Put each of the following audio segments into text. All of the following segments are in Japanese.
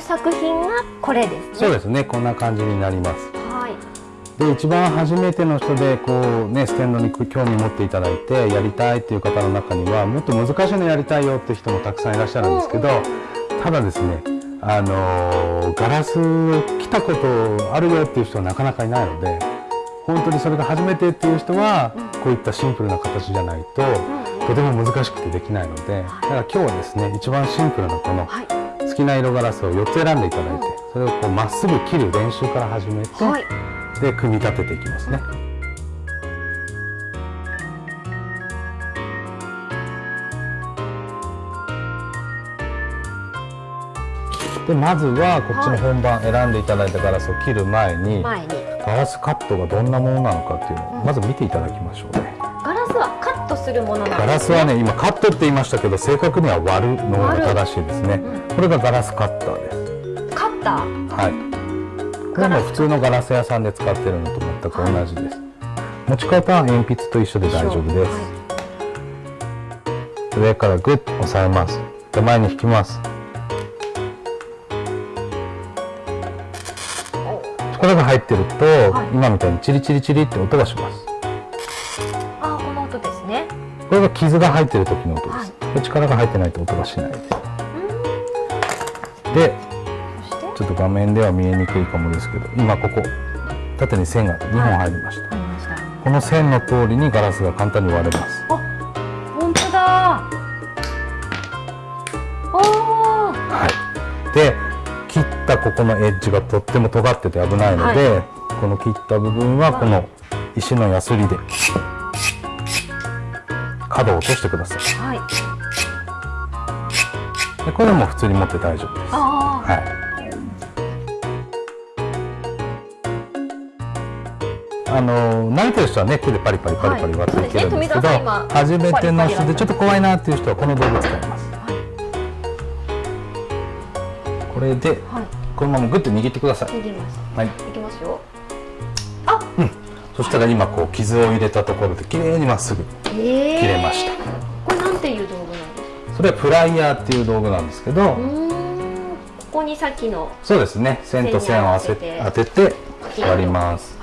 作品がこれですね。そうですね。こんな感じになります。はい。で一番初めての人でこうねステンドに興味持っていただいてやりたいっていう方の中にはもっと難しいのやりたいよっていう人もたくさんいらっしゃるんですけど、ただですねあのガラスを来たことあるよっていう人はなかなかいないので本当にそれが初めてっていう人はこういったシンプルな形じゃないととても難しくてできないのでだから今日はですね一番シンプルなこのはい好きな色ガラスを4つ選んでいただいてそれをこうまっすぐ切る練習から始めて、はい。で組み立てていきますね。でまずはこっちの本番選んでいただいたガラスを切る前に、前に。ガラスカットがどんなものなのかっていうのをまず見ていただきましょうね。ガラスはカットするものなんです、ね、ガラスはね今カットって言いましたけど正確には割るのが正しいですね。これがガラスカッターです。カッター？はい。これも普通のガラス屋さんで使ってるのと全く同じです。持ち方は鉛筆と一緒で大丈夫です。上からグッと押さえます。で前に引きます。力が入ってると、はい今みたいにチリチリチリって音がします。ねこれが傷が入ってる時の音です。はい力が入ってないと音がしないです。で、ちょっと画面では見えにくいかもですけど、今ここ縦に線が2本入りました。ありましたこの線の通りにガラスが簡単に割れます。あ本当だおおはい。で、切ったここのエッジがとっても尖ってて危ないので、この切った部分はこの石のヤスリで角を落としてください。はいでこれも普通に持って大丈夫です。ああはい。あの慣れてる人はね手でパリパリパリパリ割っていけるんですけど、はい初めての人でちょっと怖いなっていう人はこの道具使います。これではいこのままグッと握ってください。握りますはい。いきますよそしたら今こう傷を入れたところで綺麗にまっすぐ。ええ切れましたこれなんていう道具なんですか？それはプライヤーっていう道具なんですけど、ここにさっきのそうですね。線と線を当てて割ります。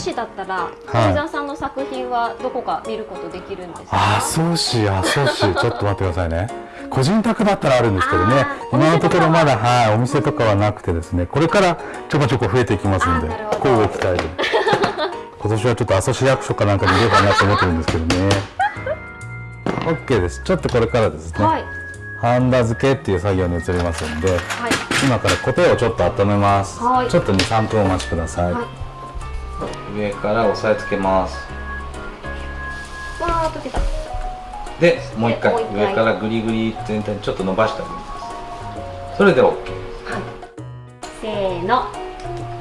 市だったら富澤さんの作品はどこか見ることできるんですか？あ、そうし、あ、そうし、ちょっと待ってくださいね。個人宅だったらあるんですけどね今のところまだ、おはい、お店とかはなくてですね、これからちょこちょこ増えていきますんであーなる、ほど交互期待で。今年はちょっと阿蘇市役所かなんかに入れようかなと思ってるんですけどね。OK です。ちょっとこれからですね、はいハンダ付けっていう作業に移りますんで、はい今からコテをちょっと温めます。はいちょっと2、3分お待ちください。はい上から押さえつけます。わー溶けた。でもう一回上からグリグリ全体にちょっと伸ばしてあげますそれで OK せーの。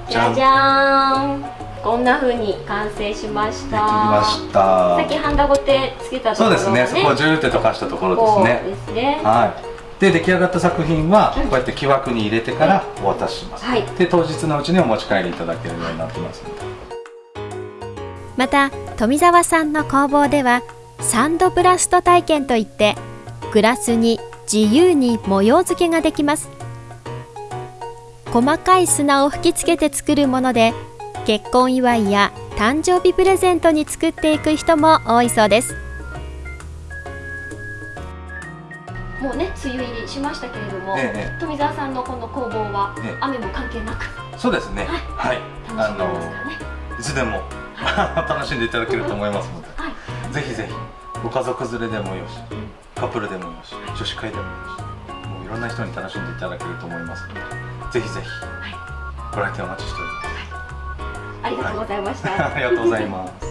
じじゃじゃーん。こんな風に完成しました。できました。さっきハンダゴテつけたところがそうですね。そこをジューって溶かしたところですね。ですね。はい。で出来上がった作品はこうやって木枠に入れてからお渡しします、はい。で当日のうちにお持ち帰りいただけるようになってますのでまた富澤さんの工房ではサンドブラスト体験といってグラスに自由に模様付けができます。細かい砂を吹きつけて作るもので結婚祝いや誕生日プレゼントに作っていく人も多いそうです。もうね梅雨入りしましたけれども、ええ。富澤さんのこの工房はええ。雨も関係なく。そうですね。はい、楽しんでますからね。いつでも楽しんでいただけると思いますのではい。ぜひぜひご家族連れでもよしカップルでもよし女子会でもよしもういろんな人に楽しんでいただけると思いますのでぜひぜひご来店お待ちしております。ありがとうございました、ありがとうございます